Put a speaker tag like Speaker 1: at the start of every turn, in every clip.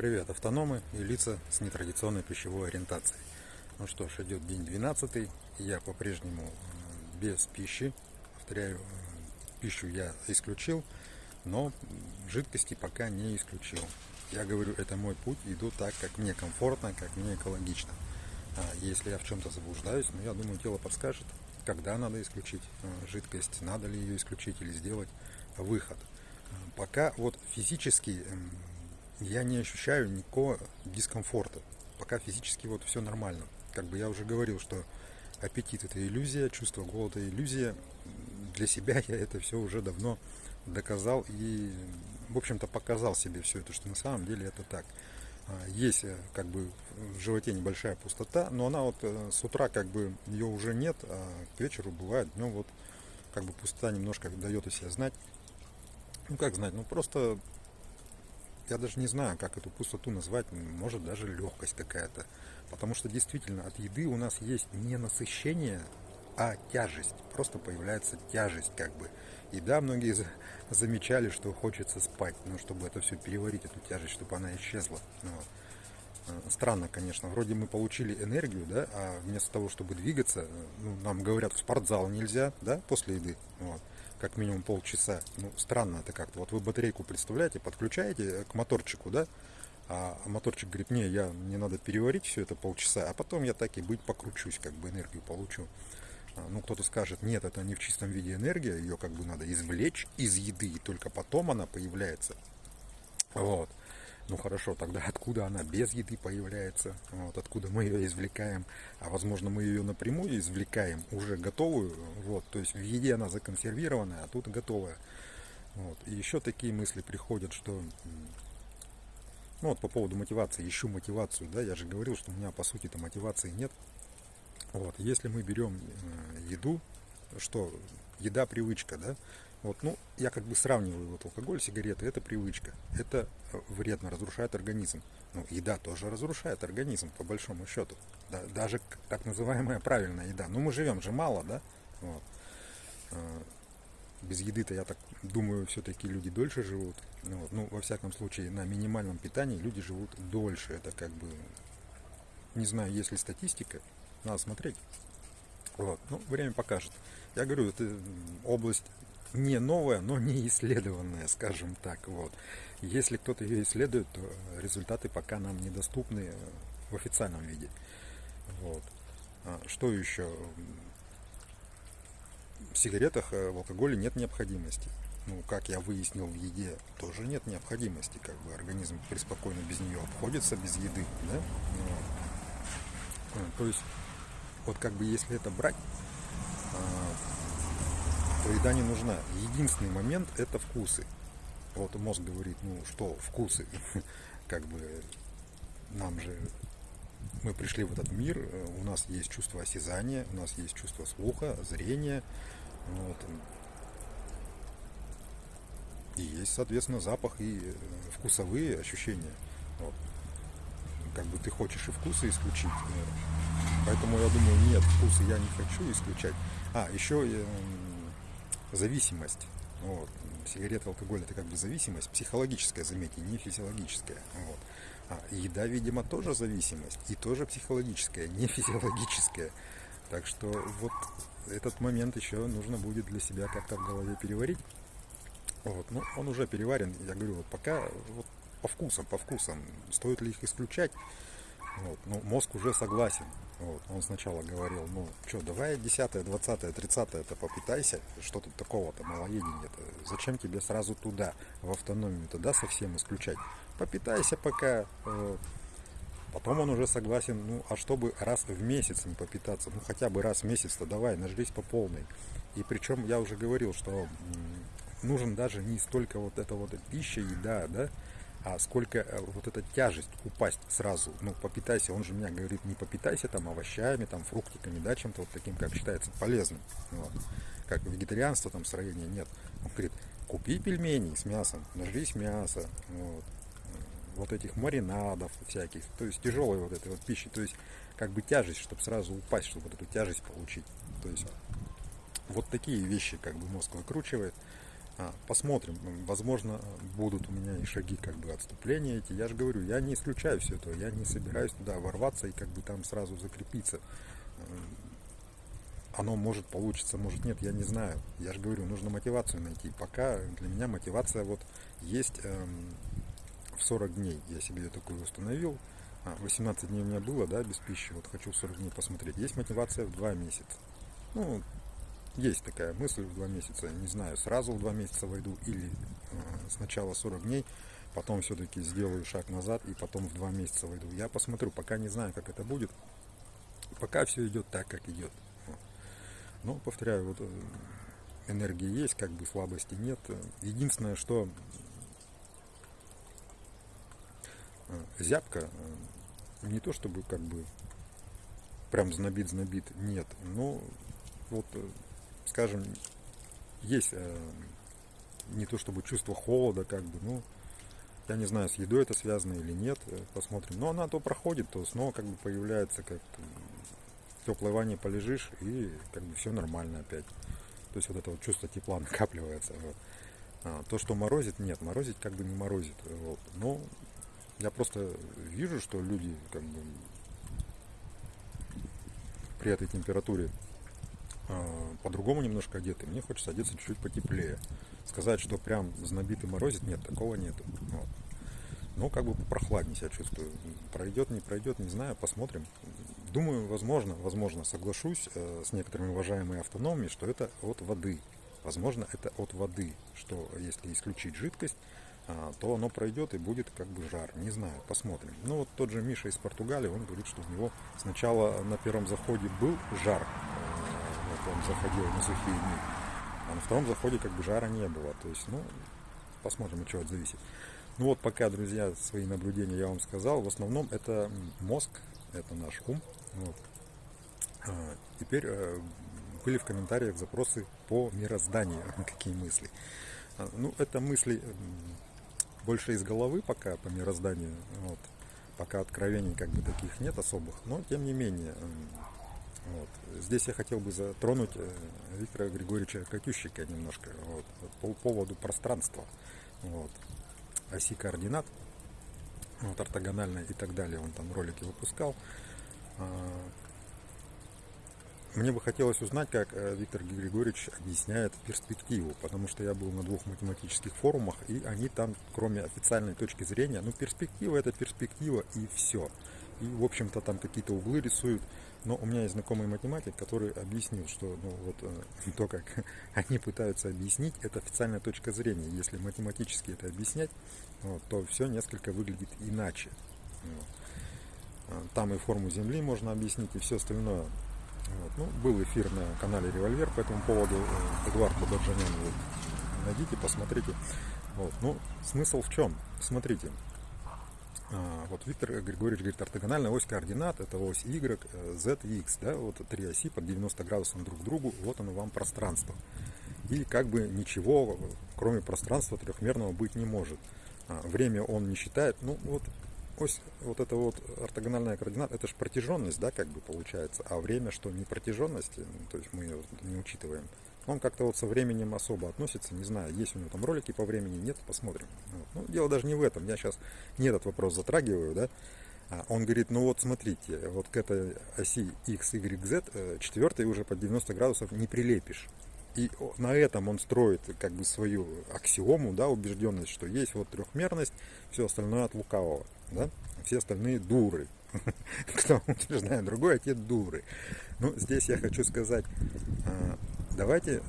Speaker 1: Привет, автономы и лица с нетрадиционной пищевой ориентацией. Ну что ж, идет день 12, и я по-прежнему э, без пищи. Повторяю, э, пищу я исключил, но жидкости пока не исключил. Я говорю, это мой путь, иду так, как мне комфортно, как мне экологично. А если я в чем-то заблуждаюсь, ну я думаю, тело подскажет, когда надо исключить э, жидкость, надо ли ее исключить или сделать выход. Пока вот физически я не ощущаю никакого дискомфорта. Пока физически вот все нормально. Как бы я уже говорил, что аппетит это иллюзия, чувство голода иллюзия. Для себя я это все уже давно доказал и, в общем-то, показал себе все это, что на самом деле это так. А, есть э, как бы в животе небольшая пустота, но она вот э, с утра как бы ее уже нет, а к вечеру бывает днем вот как бы пустота немножко дает о себе знать. Ну как знать, ну просто я даже не знаю, как эту пустоту назвать, может даже легкость какая-то. Потому что действительно от еды у нас есть не насыщение, а тяжесть. Просто появляется тяжесть как бы. И да, многие замечали, что хочется спать, но чтобы это все переварить, эту тяжесть, чтобы она исчезла. Вот. Э, странно, конечно. Вроде мы получили энергию, да, а вместо того, чтобы двигаться, ну, нам говорят, в спортзал нельзя, да, после еды. Вот как минимум полчаса. Ну, странно это как-то. Вот вы батарейку представляете, подключаете к моторчику, да? А моторчик говорит, не, я, мне надо переварить все это полчаса, а потом я так и быть покручусь, как бы энергию получу. А, ну, кто-то скажет, нет, это не в чистом виде энергия, ее как бы надо извлечь из еды, и только потом она появляется. Вот. Ну хорошо, тогда откуда она без еды появляется? Вот, откуда мы ее извлекаем? А возможно мы ее напрямую извлекаем, уже готовую. Вот, то есть в еде она законсервированная, а тут готовая. Вот. И еще такие мысли приходят, что ну вот по поводу мотивации, ищу мотивацию, да, я же говорил, что у меня по сути-то мотивации нет. Вот, если мы берем э, еду, что еда привычка, да, вот, ну, я как бы сравниваю вот алкоголь, сигареты, это привычка. Это э, вредно, разрушает организм. Ну, еда тоже разрушает организм, по большому счету. Да, даже так называемая правильная еда. Ну, мы живем же мало, да? Вот. А, без еды-то, я так думаю, все-таки люди дольше живут. Ну, вот. ну, во всяком случае, на минимальном питании люди живут дольше. Это как бы, не знаю, есть ли статистика, надо смотреть. Вот. Ну, время покажет. Я говорю, это область не новая, но не исследованная, скажем так. Вот. Если кто-то ее исследует, то результаты пока нам недоступны в официальном виде. Вот. А что еще? В сигаретах, э, в алкоголе нет необходимости. Ну, как я выяснил, в еде тоже нет необходимости. Как бы организм преспокойно без нее обходится, без еды. Да? Вот. А, то есть, вот как бы если это брать, то еда не нужна. Единственный момент это вкусы. Вот мозг говорит, ну что, вкусы. Как бы нам же мы пришли в этот мир, у нас есть чувство осязания, у нас есть чувство слуха, зрения, вот. и есть, соответственно, запах и э, вкусовые ощущения. Вот. Как бы ты хочешь и вкусы исключить, э, поэтому я думаю, нет, вкусы я не хочу исключать. А, еще зависимость. Вот. Сигареты, алкоголь это как бы зависимость, психологическая, заметьте, не физиологическая. Вот. А еда, видимо, тоже зависимость, и тоже психологическая, не физиологическая. Так что вот этот момент еще нужно будет для себя как-то в голове переварить. Вот. Ну, он уже переварен, я говорю, вот пока вот по вкусам, по вкусам, стоит ли их исключать, вот. Ну, мозг уже согласен. Вот. Он сначала говорил, ну что, давай 10, 20, 30 это попытайся, что тут такого-то, малоедение-то. Зачем тебе сразу туда, в автономию, тогда совсем исключать? Попитайся пока. Потом он уже согласен, ну а чтобы раз в месяц не попитаться, ну хотя бы раз в месяц-то давай, нажрись по полной. И причем я уже говорил, что нужен даже не столько вот эта вот пища, еда, да, а сколько э, вот эта тяжесть упасть сразу, ну, попитайся, он же меня говорит, не попитайся там овощами, там, фруктиками, да, чем-то вот таким, как считается полезным, вот. как вегетарианство там строения нет. Он говорит, купи пельмени с мясом, нажрись мяса, вот, вот этих маринадов всяких, то есть тяжелой вот этой вот пищи, то есть как бы тяжесть, чтобы сразу упасть, чтобы вот эту тяжесть получить, то есть вот такие вещи как бы мозг выкручивает, посмотрим, возможно, будут у меня и шаги как бы отступления эти. Я же говорю, я не исключаю все это, я не собираюсь туда ворваться и как бы там сразу закрепиться. Оно может получиться, может нет, я не знаю. Я же говорю, нужно мотивацию найти. Пока для меня мотивация вот есть эм, в 40 дней. Я себе ее такую установил. А, 18 дней у меня было, да, без пищи. Вот хочу 40 дней посмотреть. Есть мотивация в 2 месяца. Ну, есть такая мысль в два месяца, не знаю, сразу в два месяца войду или э, сначала 40 дней, потом все-таки сделаю шаг назад и потом в два месяца войду. Я посмотрю, пока не знаю, как это будет. Пока все идет так, как идет. Но, повторяю, вот э, энергии есть, как бы слабости нет. Единственное, что э, зябка, не то чтобы как бы прям знобит-знобит, нет, но вот скажем, есть э, не то чтобы чувство холода, как бы, ну, я не знаю, с едой это связано или нет, э, посмотрим. Но она то проходит, то снова как бы появляется, как в теплой ванне полежишь, и как бы все нормально опять. То есть вот это вот чувство тепла накапливается. Вот. А, то, что морозит, нет, морозить как бы не морозит. Вот. Но я просто вижу, что люди как бы при этой температуре по-другому немножко одеты. Мне хочется одеться чуть-чуть потеплее. Сказать, что прям знобит и морозит, нет, такого нету. Вот. Ну, как бы прохладнее себя чувствую. Пройдет, не пройдет, не знаю, посмотрим. Думаю, возможно, возможно, соглашусь э, с некоторыми уважаемыми автономами, что это от воды. Возможно, это от воды, что если исключить жидкость, э, то оно пройдет и будет как бы жар. Не знаю, посмотрим. Ну, вот тот же Миша из Португалии, он говорит, что у него сначала на первом заходе был жар, он заходил на сухие дни. А на втором заходе как бы жара не было. То есть, ну, посмотрим, от чего это зависит. Ну вот пока, друзья, свои наблюдения я вам сказал. В основном это мозг, это наш ум. Вот. А, теперь э, были в комментариях запросы по мирозданию, какие мысли. А, ну, это мысли больше из головы пока по мирозданию. Вот. Пока откровений как бы таких нет особых. Но тем не менее, вот. Здесь я хотел бы затронуть э, Виктора Григорьевича Катющика немножко вот, по поводу пространства, вот, оси координат, вот, ортогональной и так далее. Он там ролики выпускал. А, мне бы хотелось узнать, как э, Виктор Григорьевич объясняет перспективу, потому что я был на двух математических форумах, и они там, кроме официальной точки зрения, ну, перспектива это перспектива и все. И, в общем-то, там какие-то углы рисуют, но у меня есть знакомый математик, который объяснил, что ну, вот, э, то, как они пытаются объяснить, это официальная точка зрения. Если математически это объяснять, вот, то все несколько выглядит иначе. А, там и форму Земли можно объяснить, и все остальное. Вот. Ну, был эфир на канале Револьвер по этому поводу. Э, Эдуард Бададжанян, вот, найдите, посмотрите. Вот. Ну, смысл в чем? Смотрите, вот Виктор Григорьевич говорит, ортогональная ось координат, это ось Y, Z и X, да, вот три оси под 90 градусов друг к другу, вот оно вам пространство. И как бы ничего, кроме пространства трехмерного быть не может. А, время он не считает, ну вот ось, вот это вот ортогональная координат, это же протяженность, да, как бы получается, а время что, не протяженность, ну, то есть мы ее не учитываем. Он как-то вот со временем особо относится, не знаю, есть у него там ролики по времени, нет, посмотрим. Вот. Ну, дело даже не в этом, я сейчас не этот вопрос затрагиваю, да. А он говорит, ну вот смотрите, вот к этой оси x, y, z, э, четвертой уже под 90 градусов не прилепишь. И на этом он строит как бы свою аксиому, да, убежденность, что есть вот трехмерность, все остальное от лукавого, да, все остальные дуры. Кто утверждает другое, те дуры. Ну, здесь я хочу сказать, а, давайте,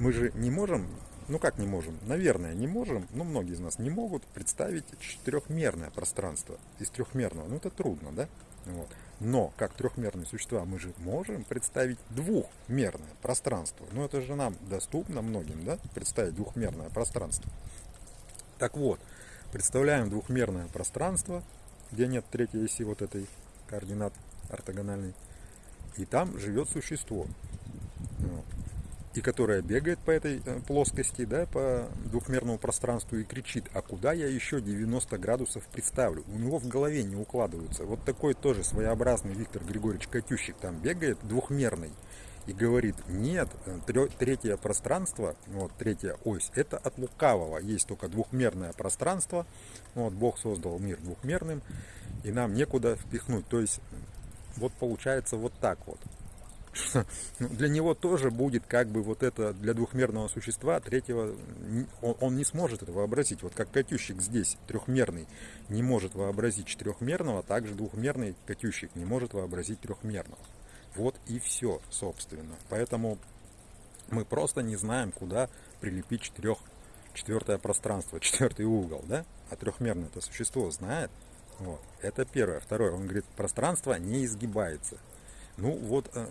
Speaker 1: мы же не можем, ну как не можем, наверное, не можем, но многие из нас не могут представить четырехмерное пространство из трехмерного. Ну это трудно, да? Вот. Но как трехмерные существа мы же можем представить двухмерное пространство. Ну это же нам доступно многим, да, представить двухмерное пространство. Так вот, представляем двухмерное пространство, где нет третьей оси вот этой координат ортогональной, и там живет существо и которая бегает по этой э, плоскости, да, по двухмерному пространству и кричит, а куда я еще 90 градусов представлю? У него в голове не укладываются. Вот такой тоже своеобразный Виктор Григорьевич Катющик там бегает, двухмерный, и говорит, нет, третье пространство, вот третья ось, это от лукавого. Есть только двухмерное пространство. Вот Бог создал мир двухмерным, и нам некуда впихнуть. То есть, вот получается вот так вот. Ну, для него тоже будет как бы вот это для двухмерного существа третьего он, не сможет это вообразить. Вот как катющик здесь трехмерный не может вообразить четырехмерного также двухмерный катющик не может вообразить трехмерного вот и все собственно. Поэтому мы просто не знаем куда прилепить четырех четвертое пространство четвертый угол да? А трехмерное это существо знает. Вот. это первое. Второе. Он говорит пространство не изгибается. Ну вот э,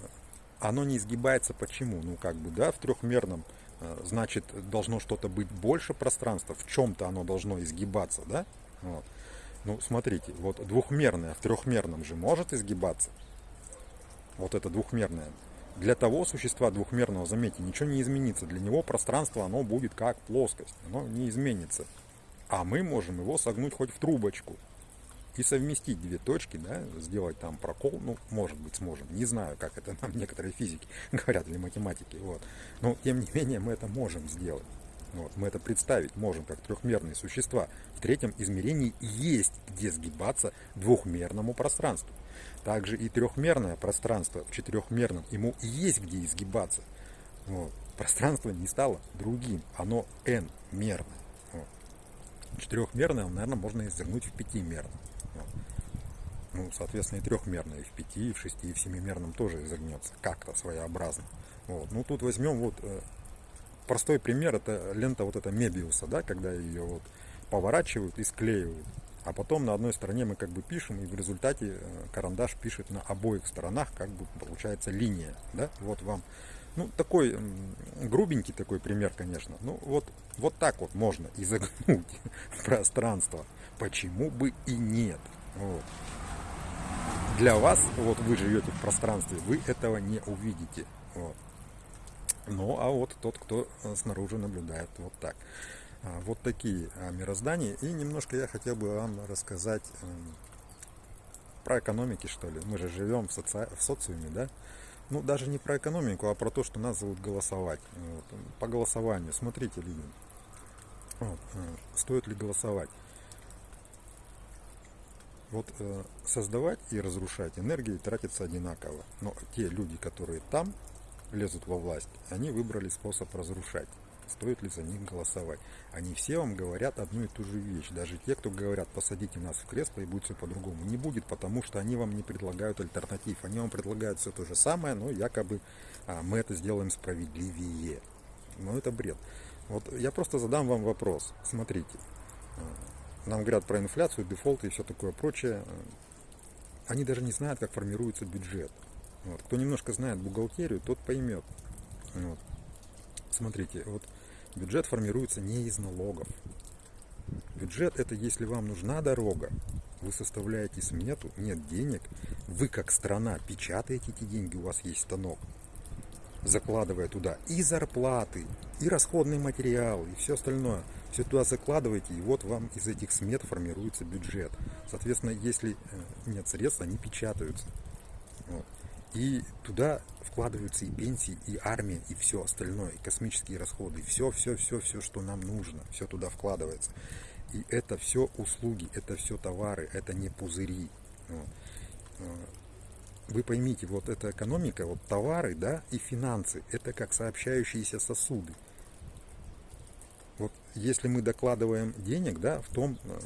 Speaker 1: оно не изгибается почему? Ну, как бы, да, в трехмерном, э, значит, должно что-то быть больше пространства, в чем-то оно должно изгибаться, да? Вот. Ну, смотрите, вот двухмерное в трехмерном же может изгибаться. Вот это двухмерное. Для того существа двухмерного, заметьте, ничего не изменится. Для него пространство, оно будет как плоскость, оно не изменится. А мы можем его согнуть хоть в трубочку и совместить две точки, да, сделать там прокол, ну, может быть, сможем. Не знаю, как это нам некоторые физики говорят или математики, вот. Но, тем не менее, мы это можем сделать. Вот, мы это представить можем как трехмерные существа. В третьем измерении есть где сгибаться двухмерному пространству. Также и трехмерное пространство в четырехмерном, ему есть где изгибаться. Вот. Пространство не стало другим, оно n-мерное. Вот. Четырехмерное, наверное, можно изогнуть в пятимерном ну, соответственно, и трехмерно, и в пяти, и в шести, и в семимерном тоже изогнется, как-то своеобразно. Вот. Ну, тут возьмем вот э, простой пример, это лента вот эта Мебиуса, да, когда ее вот поворачивают и склеивают. А потом на одной стороне мы как бы пишем, и в результате э, карандаш пишет на обоих сторонах, как бы получается линия, да, вот вам. Ну, такой грубенький такой пример, конечно. Ну, вот, вот так вот можно изогнуть пространство. Почему бы и нет? Вот для вас, вот вы живете в пространстве, вы этого не увидите. Вот. Ну, а вот тот, кто э, снаружи наблюдает вот так. А, вот такие а, мироздания. И немножко я хотел бы вам рассказать эм, про экономики, что ли. Мы же живем в, соци... в социуме, да? Ну, даже не про экономику, а про то, что нас зовут голосовать. Вот. По голосованию. Смотрите, люди. Вот. Э, стоит ли голосовать? Вот э, создавать и разрушать энергии тратится одинаково. Но те люди, которые там лезут во власть, они выбрали способ разрушать. Стоит ли за них голосовать? Они все вам говорят одну и ту же вещь. Даже те, кто говорят, посадите нас в кресло и будет все по-другому. Не будет, потому что они вам не предлагают альтернатив. Они вам предлагают все то же самое, но якобы а, мы это сделаем справедливее. Но это бред. Вот я просто задам вам вопрос. Смотрите. Нам говорят про инфляцию, дефолты и все такое прочее. Они даже не знают, как формируется бюджет. Вот. Кто немножко знает бухгалтерию, тот поймет. Вот. Смотрите, вот бюджет формируется не из налогов. Бюджет это если вам нужна дорога, вы составляете смету, нет денег, вы как страна печатаете эти деньги, у вас есть станок, закладывая туда и зарплаты, и расходный материал, и все остальное. Все туда закладываете, и вот вам из этих смет формируется бюджет. Соответственно, если э, нет средств, они печатаются. Вот. И туда вкладываются и пенсии, и армия, и все остальное, и космические расходы, и все, все, все, все, что нам нужно, все туда вкладывается. И это все услуги, это все товары, это не пузыри. Э, вы поймите, вот эта экономика, вот товары, да, и финансы, это как сообщающиеся сосуды. Вот если мы докладываем денег, да, в том э,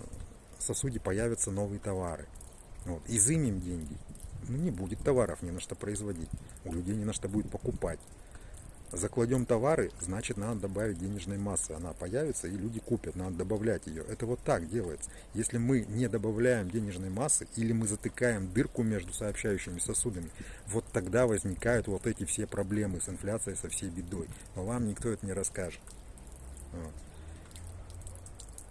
Speaker 1: сосуде появятся новые товары. Вот, изымем деньги, ну не будет товаров не на что производить, у людей не на что будет покупать закладем товары, значит надо добавить денежной массы. Она появится и люди купят, надо добавлять ее. Это вот так делается. Если мы не добавляем денежной массы или мы затыкаем дырку между сообщающими сосудами, вот тогда возникают вот эти все проблемы с инфляцией, со всей бедой. Но вам никто это не расскажет. Вот.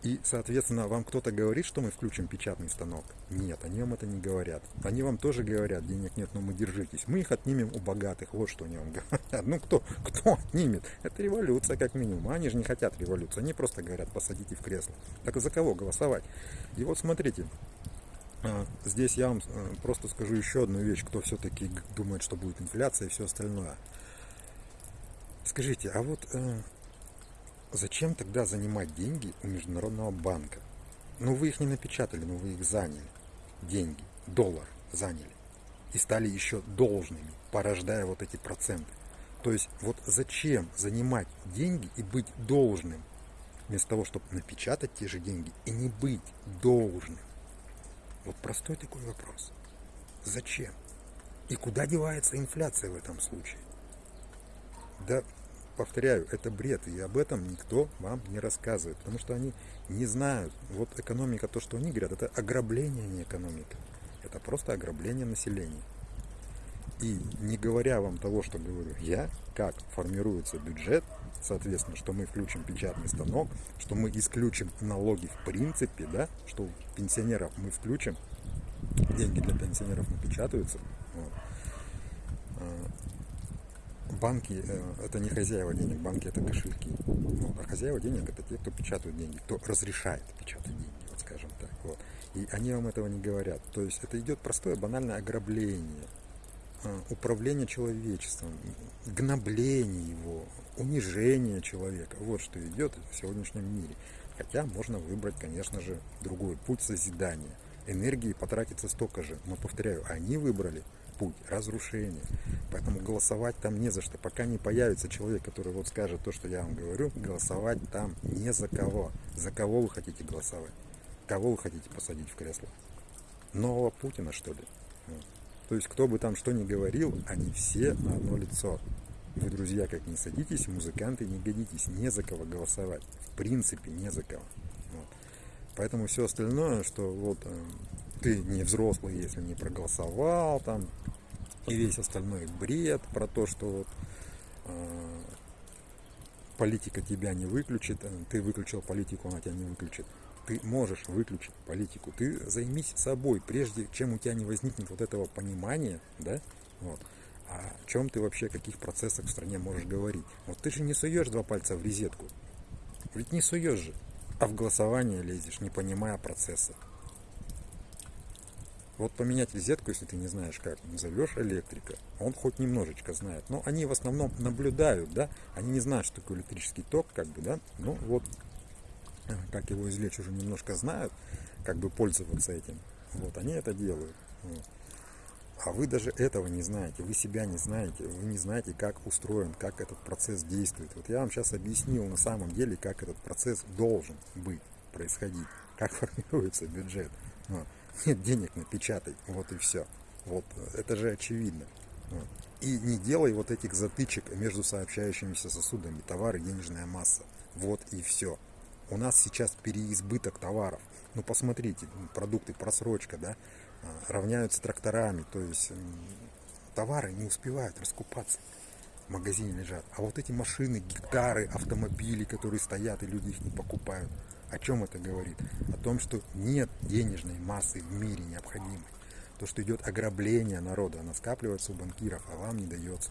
Speaker 1: И, соответственно, вам кто-то говорит, что мы включим печатный станок? Нет, они вам это не говорят. Они вам тоже говорят, денег нет, но мы держитесь. Мы их отнимем у богатых. Вот что они вам говорят. Ну, кто, кто отнимет? Это революция, как минимум. Они же не хотят революции. Они просто говорят, посадите в кресло. Так за кого голосовать? И вот смотрите, а, Здесь я вам э, просто скажу еще одну вещь, кто все-таки думает, что будет инфляция и все остальное. Скажите, а вот э, зачем тогда занимать деньги у Международного банка? Ну вы их не напечатали, но вы их заняли. Деньги, доллар заняли. И стали еще должными, порождая вот эти проценты. То есть вот зачем занимать деньги и быть должным, вместо того, чтобы напечатать те же деньги и не быть должным? Вот простой такой вопрос. Зачем? И куда девается инфляция в этом случае? Да, повторяю, это бред, и об этом никто вам не рассказывает, потому что они не знают. Вот экономика, то, что они говорят, это ограбление, а не экономика. Это просто ограбление населения. И не говоря вам того, что говорю я, как формируется бюджет, соответственно, что мы включим печатный станок, что мы исключим налоги в принципе, да, что пенсионеров мы включим, деньги для пенсионеров напечатаются. Вот. Банки э, это не хозяева денег, банки это кошельки. Вот. А хозяева денег это те, кто печатают деньги, кто разрешает печатать деньги, вот скажем так. Вот. И они вам этого не говорят. То есть это идет простое банальное ограбление а, управление человечеством, гнобление его, унижение человека. Вот что идет в сегодняшнем мире. Хотя можно выбрать, конечно же, другой путь созидания. Энергии потратится столько же. Но, повторяю, они выбрали путь разрушения. Поэтому голосовать там не за что. Пока не появится человек, который вот скажет то, что я вам говорю, голосовать там не за кого. За кого вы хотите голосовать? Кого вы хотите посадить в кресло? Нового Путина, что ли? То есть, кто бы там что ни говорил, они все на одно лицо. Вы, друзья, как не садитесь, музыканты не годитесь, не за кого голосовать. В принципе, не за кого. Вот. Поэтому все остальное, что вот э, ты не взрослый, если не проголосовал, там, и весь остальной бред про то, что вот э, политика тебя не выключит, э, ты выключил политику, она тебя не выключит ты можешь выключить политику. Ты займись собой, прежде чем у тебя не возникнет вот этого понимания, да, вот, о чем ты вообще, каких процессах в стране можешь говорить. Вот ты же не суешь два пальца в резетку. Ведь не суешь же, а в голосование лезешь, не понимая процесса. Вот поменять резетку, если ты не знаешь как, назовешь электрика, он хоть немножечко знает. Но они в основном наблюдают, да, они не знают, что такое электрический ток, как бы, да, ну вот как его извлечь, уже немножко знают, как бы пользоваться этим. Вот, они это делают. А вы даже этого не знаете, вы себя не знаете, вы не знаете, как устроен, как этот процесс действует. Вот я вам сейчас объяснил на самом деле, как этот процесс должен быть, происходить, как формируется бюджет. Вот. Нет денег напечатай, вот и все. Вот, это же очевидно. И не делай вот этих затычек между сообщающимися сосудами, товары, денежная масса. Вот и все у нас сейчас переизбыток товаров. Ну, посмотрите, продукты просрочка, да, а, равняются тракторами, то есть товары не успевают раскупаться. В магазине лежат. А вот эти машины, гектары, автомобили, которые стоят, и люди их не покупают. О чем это говорит? О том, что нет денежной массы в мире необходимой. То, что идет ограбление народа, она скапливается у банкиров, а вам не дается.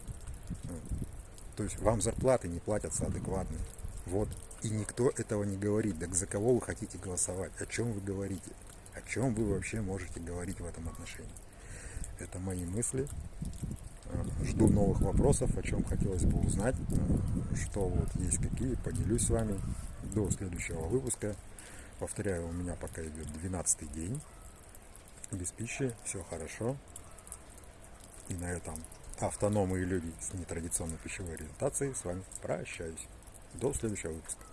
Speaker 1: То есть вам зарплаты не платятся адекватно. Вот и никто этого не говорит. Так за кого вы хотите голосовать? О чем вы говорите? О чем вы вообще можете говорить в этом отношении? Это мои мысли. Э, жду новых вопросов, о чем хотелось бы узнать, э, что вот есть какие, поделюсь с вами до следующего выпуска. Повторяю, у меня пока идет 12 день без пищи, все хорошо. И на этом автономные люди с нетрадиционной пищевой ориентацией с вами прощаюсь. До следующего выпуска.